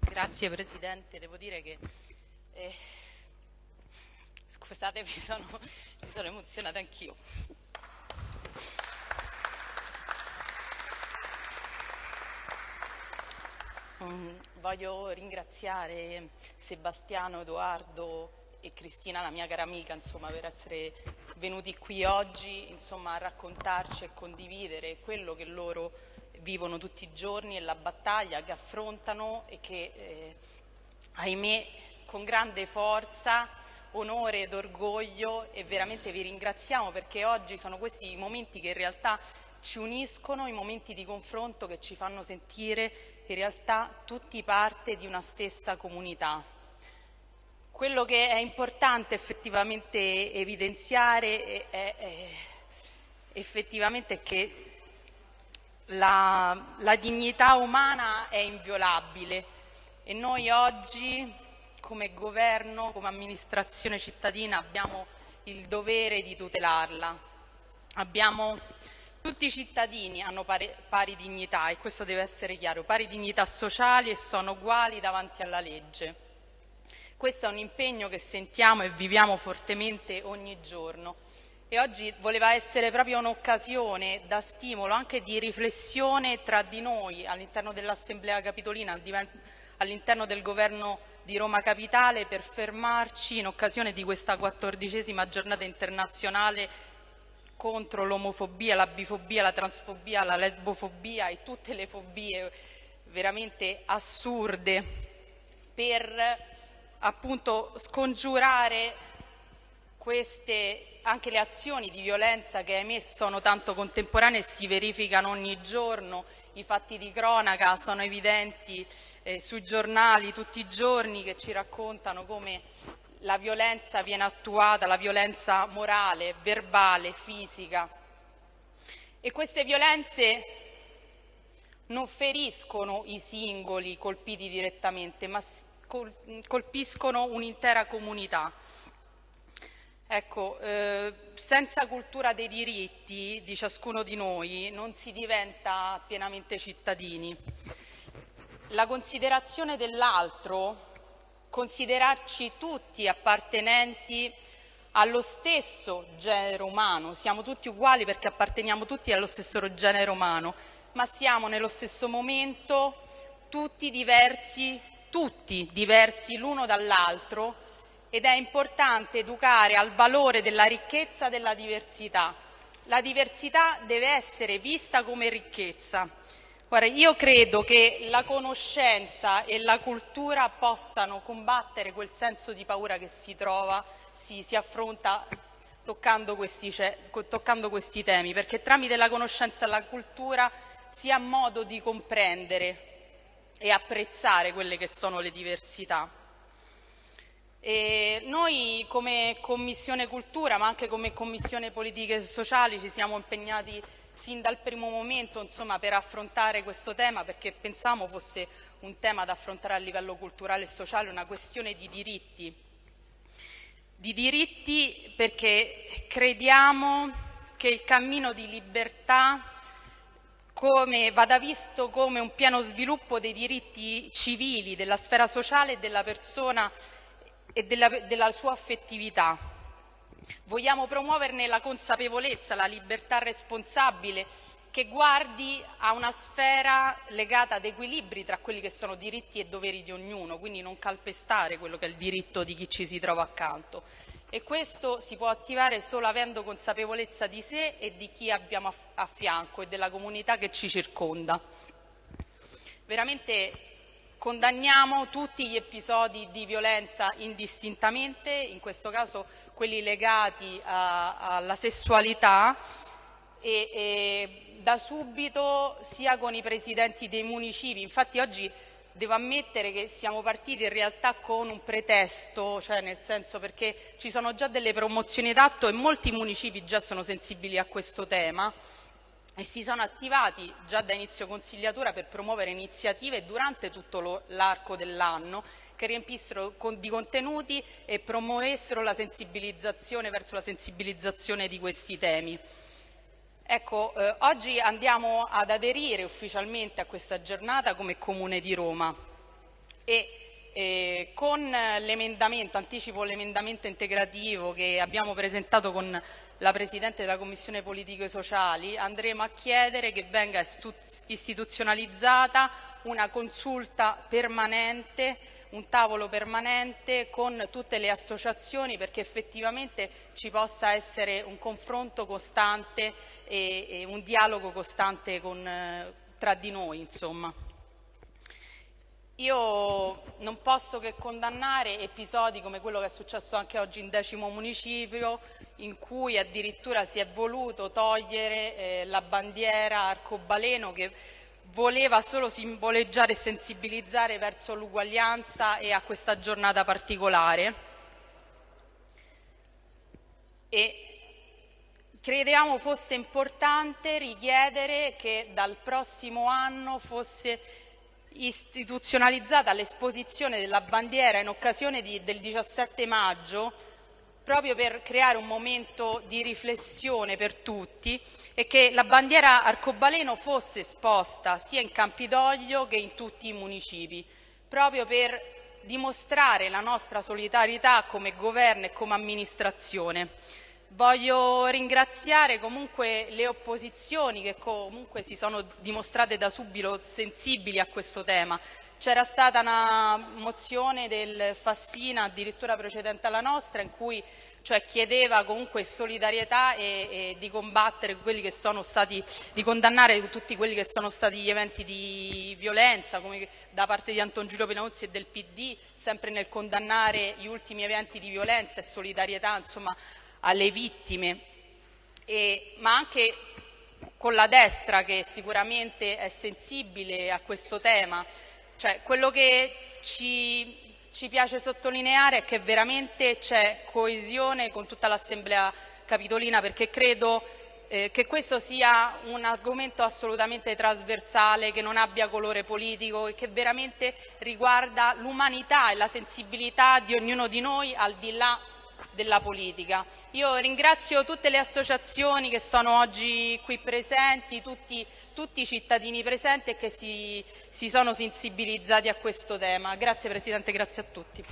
Grazie Presidente, devo dire che eh, scusate mi sono, mi sono emozionata anch'io. Mm, voglio ringraziare Sebastiano, Edoardo e Cristina, la mia cara amica, insomma, per essere venuti qui oggi insomma, a raccontarci e condividere quello che loro vivono tutti i giorni e la battaglia che affrontano e che, eh, ahimè, con grande forza, onore ed orgoglio e veramente vi ringraziamo perché oggi sono questi i momenti che in realtà ci uniscono, i momenti di confronto che ci fanno sentire in realtà tutti parte di una stessa comunità. Quello che è importante effettivamente evidenziare è, è effettivamente che la, la dignità umana è inviolabile e noi oggi come governo, come amministrazione cittadina abbiamo il dovere di tutelarla. Abbiamo, tutti i cittadini hanno pari, pari, dignità e questo deve essere chiaro, pari dignità sociali e sono uguali davanti alla legge. Questo è un impegno che sentiamo e viviamo fortemente ogni giorno e oggi voleva essere proprio un'occasione da stimolo, anche di riflessione tra di noi all'interno dell'Assemblea Capitolina, all'interno del Governo di Roma Capitale per fermarci in occasione di questa quattordicesima giornata internazionale contro l'omofobia, la bifobia, la transfobia, la lesbofobia e tutte le fobie veramente assurde per appunto scongiurare queste, anche le azioni di violenza che ahimè sono tanto contemporanee e si verificano ogni giorno, i fatti di cronaca sono evidenti eh, sui giornali tutti i giorni che ci raccontano come la violenza viene attuata, la violenza morale, verbale, fisica. E queste violenze non feriscono i singoli colpiti direttamente, ma colpiscono un'intera comunità. Ecco, eh, senza cultura dei diritti di ciascuno di noi non si diventa pienamente cittadini. La considerazione dell'altro, considerarci tutti appartenenti allo stesso genere umano, siamo tutti uguali perché apparteniamo tutti allo stesso genere umano, ma siamo nello stesso momento tutti diversi, tutti diversi l'uno dall'altro ed è importante educare al valore della ricchezza della diversità. La diversità deve essere vista come ricchezza. Guarda, io credo che la conoscenza e la cultura possano combattere quel senso di paura che si trova, si, si affronta toccando questi, toccando questi temi, perché tramite la conoscenza e la cultura si ha modo di comprendere e apprezzare quelle che sono le diversità. Noi come Commissione Cultura, ma anche come Commissione Politiche Sociali, ci siamo impegnati sin dal primo momento insomma, per affrontare questo tema perché pensavamo fosse un tema da affrontare a livello culturale e sociale, una questione di diritti. Di diritti perché crediamo che il cammino di libertà come, vada visto come un pieno sviluppo dei diritti civili, della sfera sociale e della persona e della, della sua affettività. Vogliamo promuoverne la consapevolezza, la libertà responsabile che guardi a una sfera legata ad equilibri tra quelli che sono diritti e doveri di ognuno, quindi non calpestare quello che è il diritto di chi ci si trova accanto. E questo si può attivare solo avendo consapevolezza di sé e di chi abbiamo a fianco e della comunità che ci circonda. Veramente Condanniamo tutti gli episodi di violenza indistintamente, in questo caso quelli legati a, alla sessualità e, e da subito sia con i presidenti dei municipi. Infatti oggi devo ammettere che siamo partiti in realtà con un pretesto, cioè nel senso perché ci sono già delle promozioni d'atto e molti municipi già sono sensibili a questo tema e si sono attivati già da inizio consigliatura per promuovere iniziative durante tutto l'arco dell'anno che riempissero di contenuti e promuovessero la sensibilizzazione verso la sensibilizzazione di questi temi. Ecco, eh, oggi andiamo ad aderire ufficialmente a questa giornata come Comune di Roma. e eh, con l'emendamento, anticipo l'emendamento integrativo che abbiamo presentato con la Presidente della Commissione Politiche Sociali, andremo a chiedere che venga istituzionalizzata una consulta permanente, un tavolo permanente con tutte le associazioni perché effettivamente ci possa essere un confronto costante e, e un dialogo costante con, tra di noi. Insomma. Io non posso che condannare episodi come quello che è successo anche oggi in decimo municipio, in cui addirittura si è voluto togliere eh, la bandiera arcobaleno che voleva solo simboleggiare e sensibilizzare verso l'uguaglianza e a questa giornata particolare. E credevamo fosse importante richiedere che dal prossimo anno fosse istituzionalizzata l'esposizione della bandiera in occasione di, del 17 maggio proprio per creare un momento di riflessione per tutti e che la bandiera arcobaleno fosse esposta sia in Campidoglio che in tutti i municipi, proprio per dimostrare la nostra solidarietà come governo e come amministrazione. Voglio ringraziare comunque le opposizioni che comunque si sono dimostrate da subito sensibili a questo tema. C'era stata una mozione del Fassina, addirittura precedente alla nostra, in cui cioè chiedeva comunque solidarietà e, e, di combattere quelli che sono stati, di condannare tutti quelli che sono stati gli eventi di violenza come da parte di Anton Giulio Penozzi e del PD, sempre nel condannare gli ultimi eventi di violenza e solidarietà insomma, alle vittime, e, ma anche con la destra che sicuramente è sensibile a questo tema. Cioè, quello che ci, ci piace sottolineare è che veramente c'è coesione con tutta l'Assemblea Capitolina perché credo eh, che questo sia un argomento assolutamente trasversale, che non abbia colore politico e che veramente riguarda l'umanità e la sensibilità di ognuno di noi al di là della politica. Io ringrazio tutte le associazioni che sono oggi qui presenti, tutti, tutti i cittadini presenti e che si, si sono sensibilizzati a questo tema. Grazie Presidente, grazie a tutti.